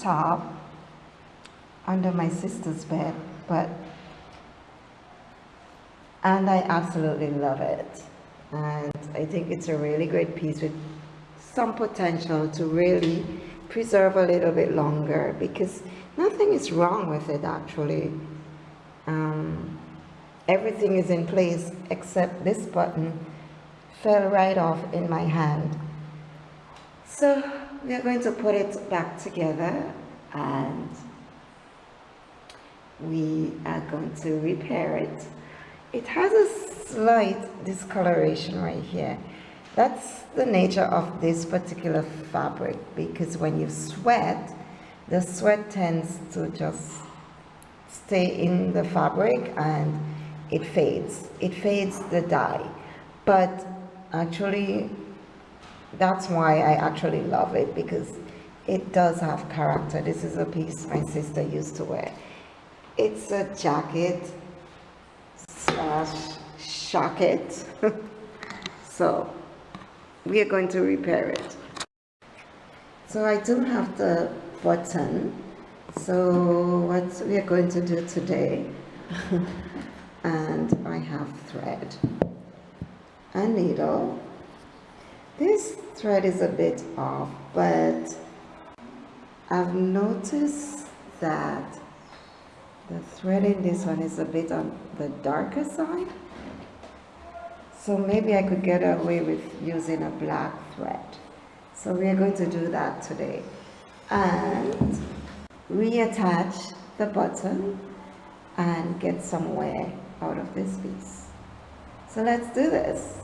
top under my sister's bed, but and I absolutely love it. And I think it's a really great piece with some potential to really preserve a little bit longer because nothing is wrong with it actually. Um, everything is in place except this button fell right off in my hand. So we are going to put it back together and we are going to repair it. It has a slight discoloration right here. That's the nature of this particular fabric because when you sweat, the sweat tends to just stay in the fabric and it fades. It fades the dye. But actually, that's why I actually love it because it does have character. This is a piece my sister used to wear. It's a jacket slash jacket. so we are going to repair it. So I do have the button. So what we are going to do today, and I have thread, a needle. This thread is a bit off, but I've noticed that the thread in this one is a bit on the darker side. So maybe I could get away with using a black thread. So we are going to do that today. And reattach the button and get some wear out of this piece. So let's do this.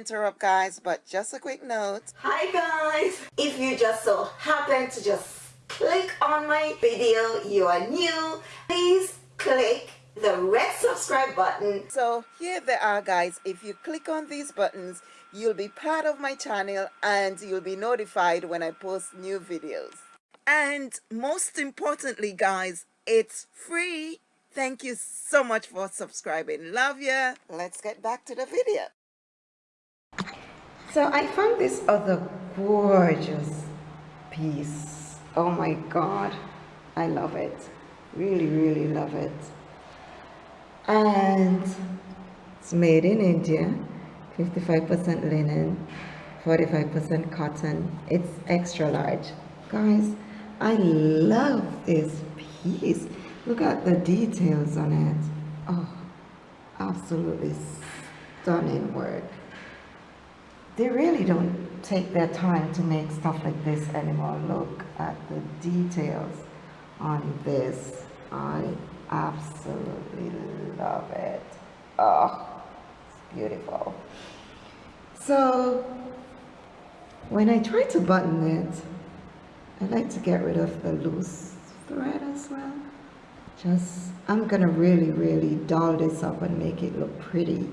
Interrupt guys but just a quick note. Hi guys. If you just so happen to just click on my video you are new please click the red subscribe button. So here they are guys. If you click on these buttons you'll be part of my channel and you'll be notified when I post new videos. And most importantly guys it's free. Thank you so much for subscribing. Love ya. Let's get back to the video so I found this other gorgeous piece. Oh my god. I love it. Really really love it. And it's made in India. 55% linen 45% cotton. It's extra large. Guys I love this piece. Look at the details on it. Oh absolutely stunning work they really don't take their time to make stuff like this anymore. Look at the details on this. I absolutely love it. Oh it's beautiful. So when I try to button it I like to get rid of the loose thread as well. Just I'm gonna really really doll this up and make it look pretty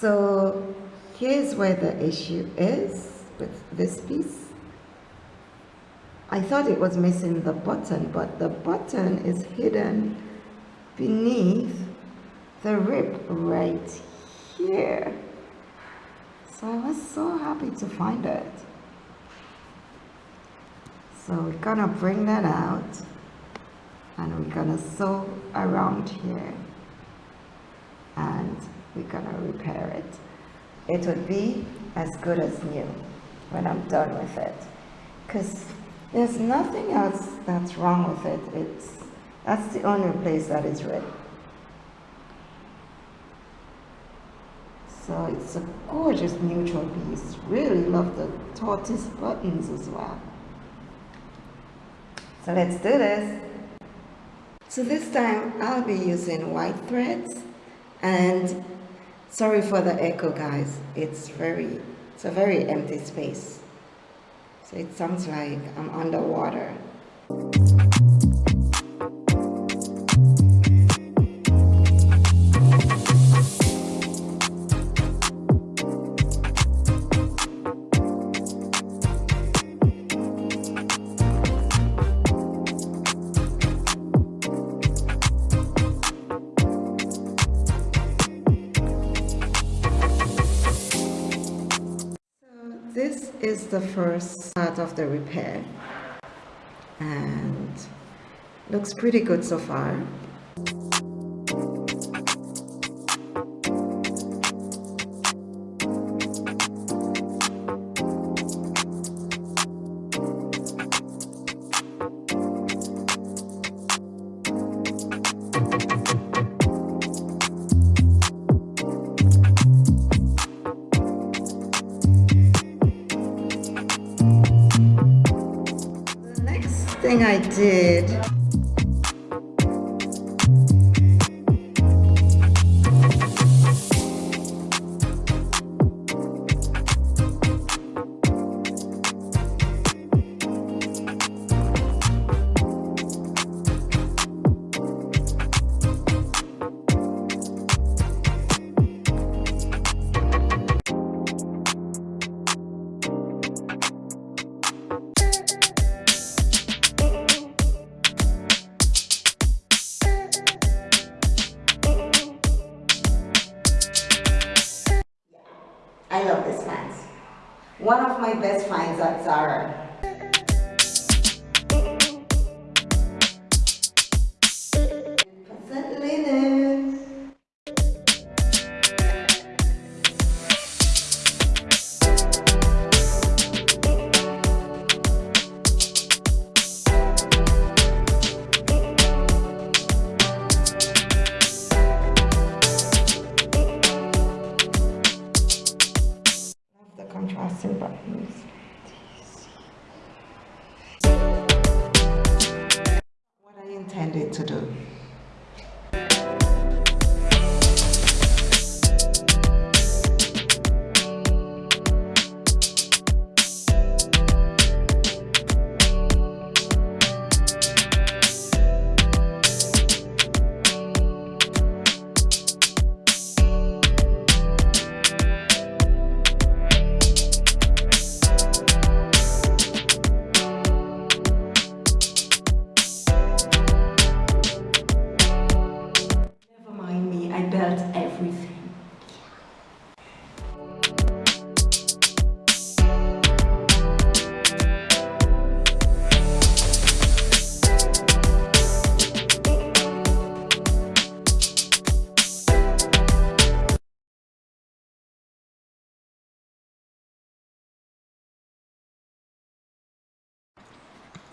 so here's where the issue is with this piece. I thought it was missing the button but the button is hidden beneath the rib right here. So I was so happy to find it. So we're gonna bring that out and we're gonna sew around here. And we're gonna repair it. It would be as good as new when I'm done with it. Because there's nothing else that's wrong with it. It's that's the only place that is red. So it's a gorgeous neutral piece. Really love the tortoise buttons as well. So let's do this. So this time I'll be using white threads and sorry for the echo guys. It's very, it's a very empty space. So it sounds like I'm underwater. The first part of the repair. And looks pretty good so far thing I did One of my best finds at Zara. Intended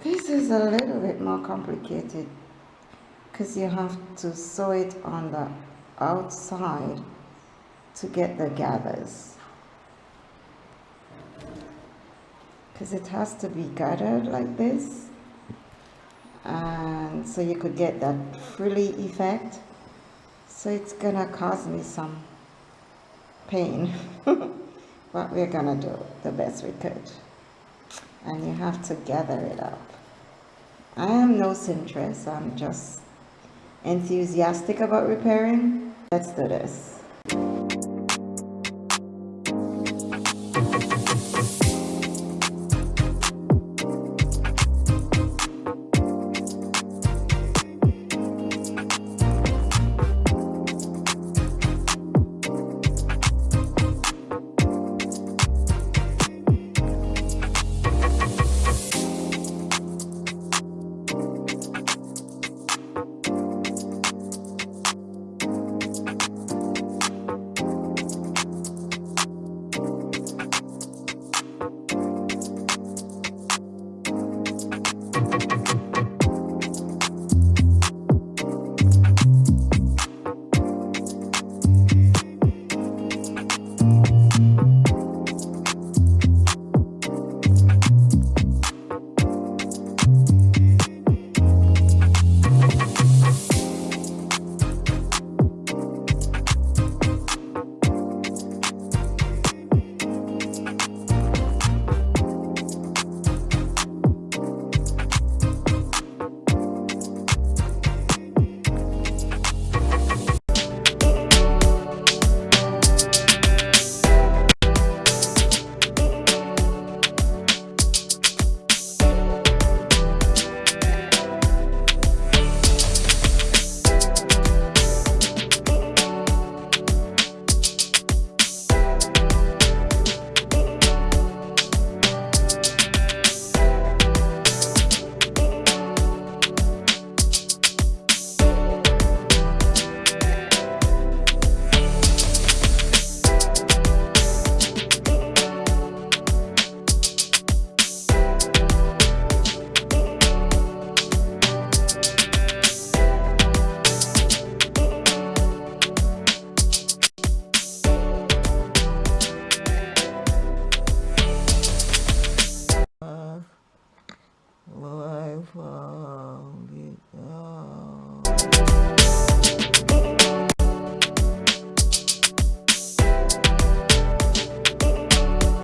This is a little bit more complicated because you have to sew it on the outside to get the gathers. Because it has to be gathered like this. And so you could get that frilly effect. So it's gonna cause me some pain. but we're gonna do the best we could. And you have to gather it up. I am no seamstress, I'm just enthusiastic about repairing. Let's do this.